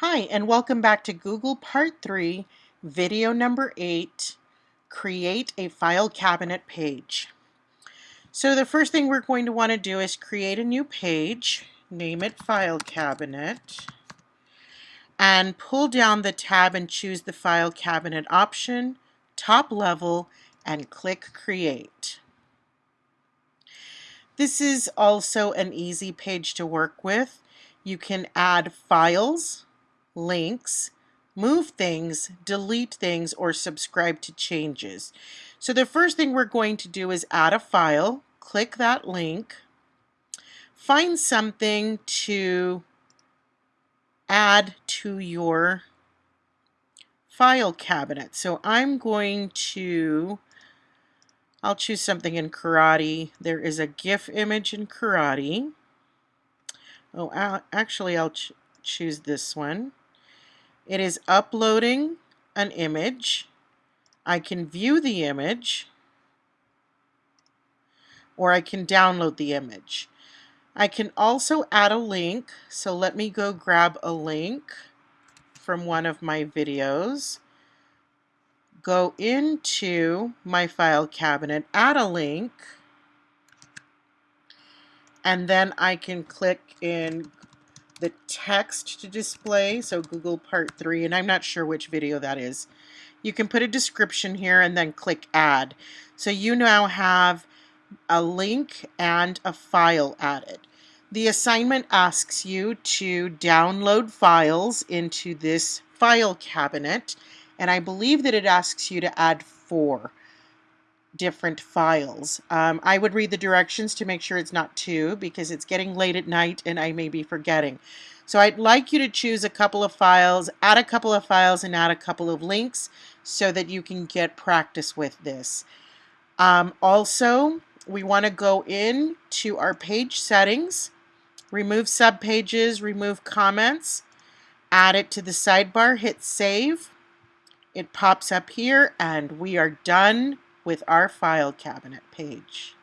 Hi, and welcome back to Google Part 3, video number 8, Create a File Cabinet Page. So the first thing we're going to want to do is create a new page, name it File Cabinet, and pull down the tab and choose the File Cabinet option, top level, and click Create. This is also an easy page to work with. You can add files, links, move things, delete things, or subscribe to changes. So the first thing we're going to do is add a file, click that link, find something to add to your file cabinet. So I'm going to, I'll choose something in karate. There is a GIF image in karate. Oh, actually I'll ch choose this one. It is uploading an image. I can view the image or I can download the image. I can also add a link. So let me go grab a link from one of my videos. Go into my file cabinet, add a link, and then I can click in the text to display, so Google Part 3, and I'm not sure which video that is. You can put a description here and then click Add. So you now have a link and a file added. The assignment asks you to download files into this file cabinet, and I believe that it asks you to add four different files. Um, I would read the directions to make sure it's not two because it's getting late at night and I may be forgetting. So I'd like you to choose a couple of files, add a couple of files and add a couple of links so that you can get practice with this. Um, also, we want to go in to our page settings, remove subpages, remove comments, add it to the sidebar, hit save. It pops up here and we are done with our file cabinet page.